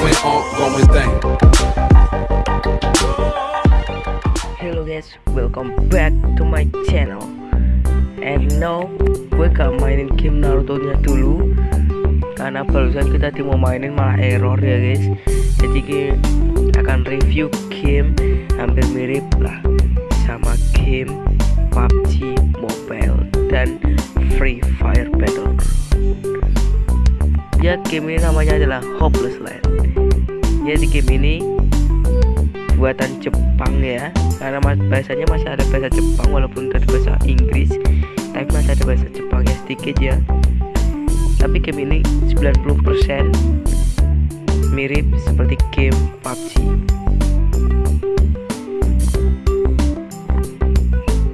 going on, going thing. Hello guys, welcome back to my channel. And now gue gak mainin game Naruto nya dulu. Karena barusan kita mau mainin malah error ya guys. Jadi gue akan review game hampir mirip lah Sama game PUBG Mobile dan Free Fire Battle Ya game ini namanya adalah Hopeless Land. Jadi game ini buatan Jepang ya. Karena bahasanya masih ada bahasa Jepang walaupun tadi bahasa Inggris. Tapi masih ada bahasa Jepangnya sedikit ya. Tapi game ini 90% mirip seperti game PUBG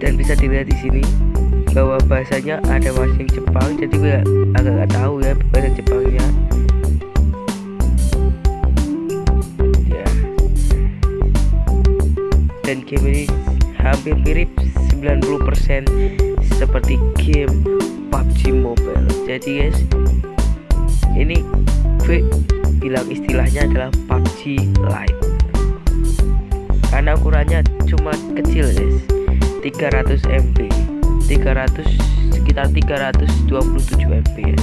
dan bisa dilihat di sini bahwa bahasanya ada masing Jepang jadi gue agak gak tahu ya bahasa Jepangnya. Dan game ini hampir mirip 90% seperti game PUBG Mobile. Jadi guys ini gue bilang istilahnya adalah PUBG Lite. Karena ukurannya cuma kecil guys. 300 MB 300 sekitar 327 MB ya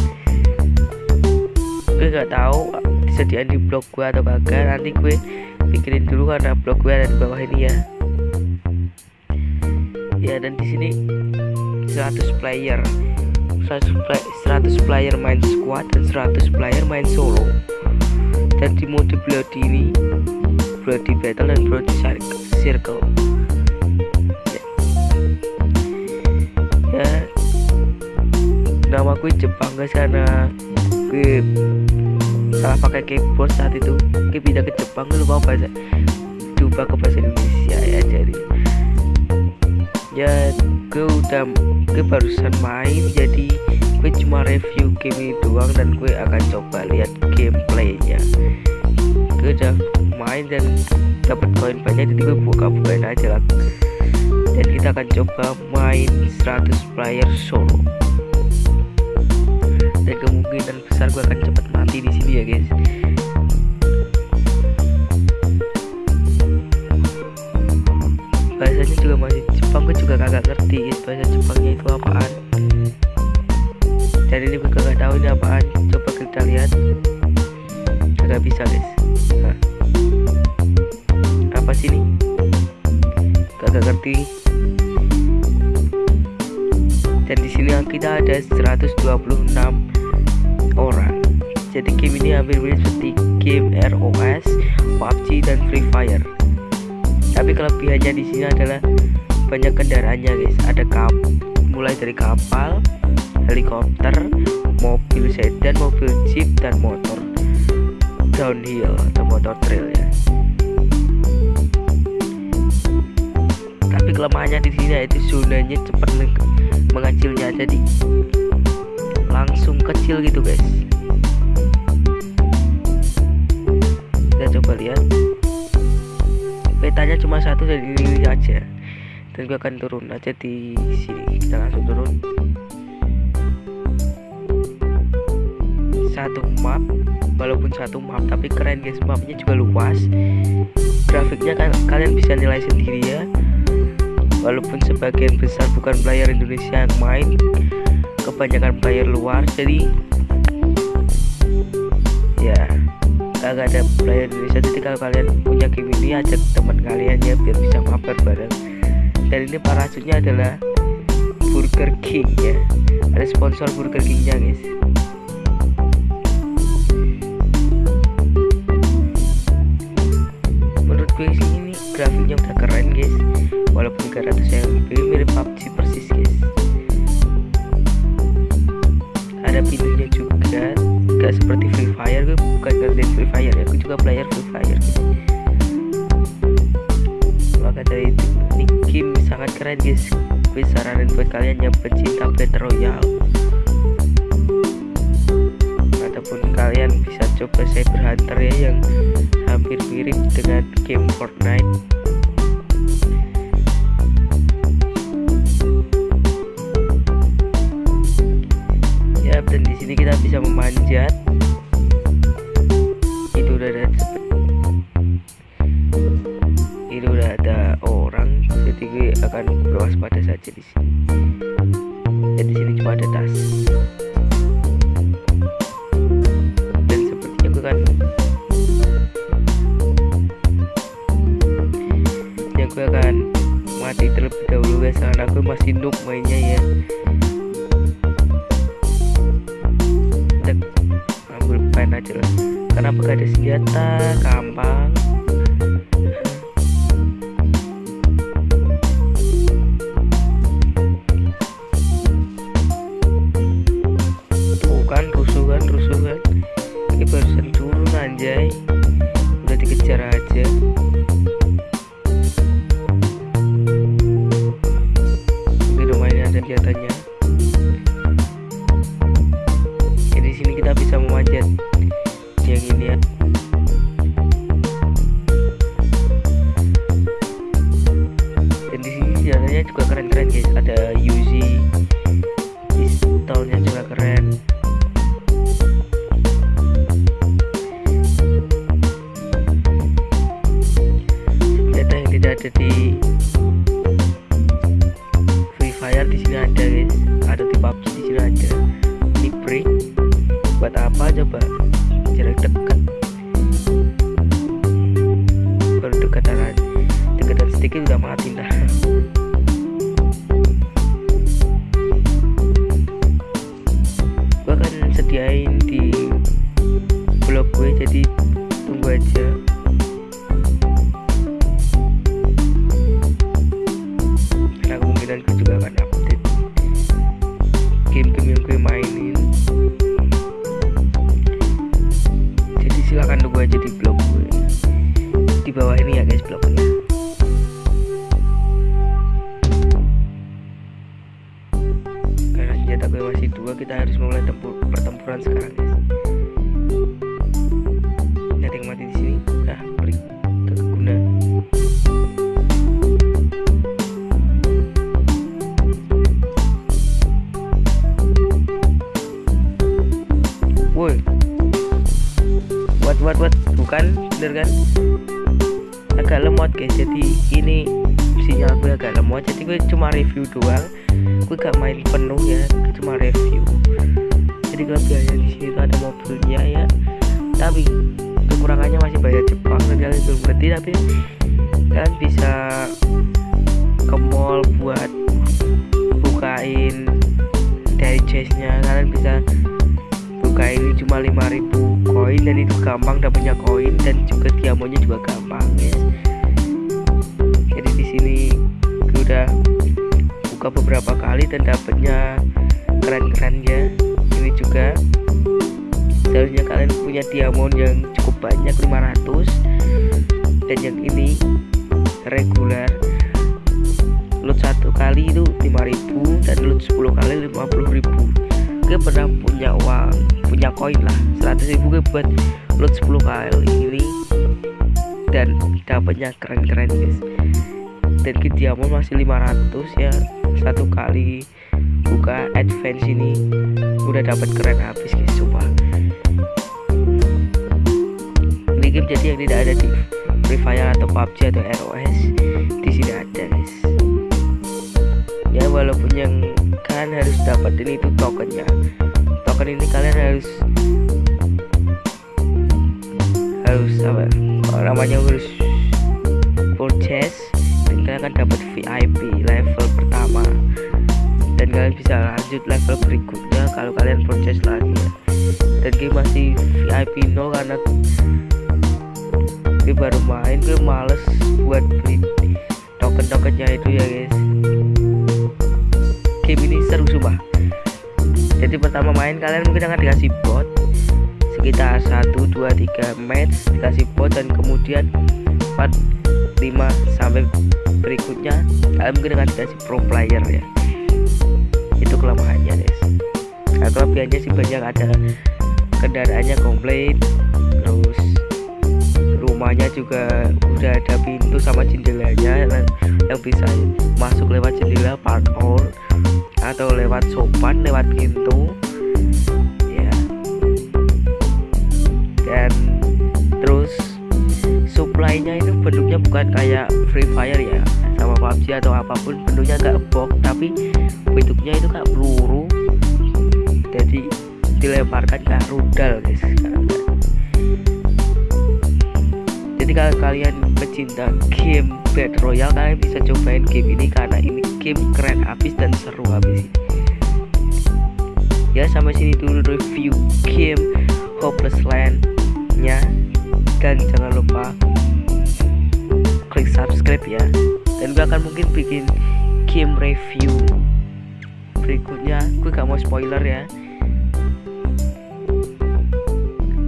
gue gak tahu disediain di blog gue atau kagak. Nanti gue pikirin dulu karena blog gue ada di bawah ini ya. Ya dan di sini 100 player. 100, play, 100 player main squad dan 100 player main solo. Dan di mode bloody ini bloody battle dan bloody circle nama gue Jepang guys karena gue salah pakai keyboard saat itu. Gue pindah ke Jepang gue lupa bahasa coba ke bahasa Indonesia ya jadi. Ya gue udah gue barusan main jadi gue cuma review game ini doang dan gue akan coba lihat gameplaynya. Gue udah main dan dapat koin banyak jadi gue buka-bukain aja lah. Dan kita akan coba main 100 player solo dan kemungkinan besar gue akan cepat mati di sini ya guys. Bahasanya juga masih Jepang gue juga kagak ngerti guys bahasa Jepangnya itu apaan. Jadi ini gue kagak tahu ini apaan. Coba kita lihat. Kagak bisa guys. Nah apa sih ini? Kagak ngerti. Dan di sini kita ada 126 orang. Jadi game ini hampir mirip seperti game ROS, PUBG dan Free Fire. Tapi kelebihannya di sini adalah banyak kendaraannya guys. Ada kap mulai dari kapal helikopter mobil sedan mobil jeep dan motor downhill atau motor trail ya. Tapi kelemahannya di sini yaitu zonanya cepat mengecilnya. Jadi langsung kecil gitu guys. Kita coba lihat. Petanya cuma satu dan ini aja dan gue akan turun. Aja di sini. Kita langsung turun. Satu map. Walaupun satu map tapi keren guys. Mapnya juga luas. Grafiknya kan kalian bisa nilai sendiri ya. Walaupun sebagian besar bukan player Indonesia yang main kebanyakan player luar jadi ya kagak ada player Indonesia. Jadi kalau kalian punya game ini ajak teman kalian ya biar bisa mabar bareng. Dan ini parasutnya adalah Burger King ya. Ada sponsor Burger Kingnya guys. Menurut gue ini grafiknya udah keren guys. Walaupun 300 MB mirip PUBG persis guys ada pintunya juga gak seperti Free Fire gue bukan ngerti Free Fire ya gue juga player Free Fire. Maka dari itu ini game sangat keren guys. Gue saranin buat kalian yang pecinta Battle Royale. Ataupun kalian bisa coba Cyber Hunter ya yang hampir mirip dengan game Fortnite sini kita bisa memanjat. Itu udah ada ini udah ada orang jadi gue akan berwaspada saja di sini. Dan di sini cuma ada tas. Dan sepertinya gue kan ya gue akan mati terlebih dahulu guys. Karena gue masih noob mainnya ya kenapa gak ada senjata gampang. Tuh kan rusuh kan rusuh kan. Ini barusan turun anjay keren-keren guys. Ada Uzi pistolnya juga keren. Senjata yang tidak ada di Free Fire di sini ada guys. Ada di PUBG di sini ada. Ini break. Buat apa coba gue juga akan update game-game yang gue mainin. Jadi silakan tunggu aja di blog gue. Di bawah ini ya guys blognya. Karena senjata gue masih dua kita harus mulai tempur pertempuran sekarang guys jadi ini sinyal gue agak lemot jadi gue cuma review doang. Gue gak main penuh ya cuma review. Jadi kelebihannya di sini ada mobilnya ya. Tapi kekurangannya masih banyak Jepang. Dan kalian belum ngerti tapi kalian bisa ke mall buat bukain dari chestnya kalian bisa buka ini cuma 5000 koin dan itu gampang dapatnya koin dan juga diamonnya juga gampang ya jadi di sini gue buka beberapa kali dan dapatnya keren-keren ya. Ini juga seharusnya kalian punya diamond yang cukup banyak 500 dan yang ini regular loot satu kali itu 5000 dan loot 10 kali 50000 gue pernah punya uang punya koin lah 100 ribu gue buat loot 10 kali ini. Dan dapatnya keren-keren guys dan ke diamond masih 500 ya. Satu kali buka advance ini udah dapat keren habis guys coba ini game jadi yang tidak ada di Free Fire atau PUBG atau ROS di sini ada guys. Ya walaupun yang kalian harus dapetin itu tokennya. Token ini kalian harus harus apa? Namanya harus kalian akan dapat VIP level pertama. Dan kalian bisa lanjut level berikutnya kalau kalian purchase lagi. Dan game masih VIP 0 karena gue baru main gue males buat beli token-tokennya itu ya guys. Game ini seru sumpah. Jadi pertama main kalian mungkin akan dikasih bot sekitar 1 2 3 match dikasih bot dan kemudian 4 5 sampai berikutnya kalian mungkin akan dikasih pro player ya. Itu kelemahannya guys. Nah, kelebihannya sih banyak ada kendaraannya komplit terus rumahnya juga udah ada pintu sama jendelanya yang, yang bisa masuk lewat jendela parkour atau lewat sopan lewat pintu. Ya. Dan bukan kayak Free Fire ya sama PUBG atau apa pun bentuknya nggak box tapi bentuknya itu kayak peluru. Jadi dilemparkan kayak rudal guys jadi kalau kalian pecinta game Battle Royale kalian bisa cobain game ini karena ini game keren habis dan seru habis ya sampai sini dulu review game Hopeless Land nya dan jangan lupa subscribe ya. Dan gue akan mungkin bikin game review berikutnya. Gue gak mau spoiler ya.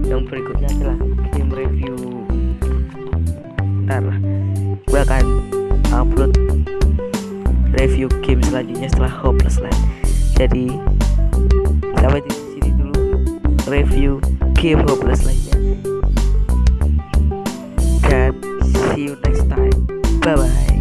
Yang berikutnya adalah game review. Ntar lah gue akan upload review game selanjutnya setelah Hopeless Land. Jadi sampai di sini dulu. Review game Hopeless lainnya dan see you 拜拜。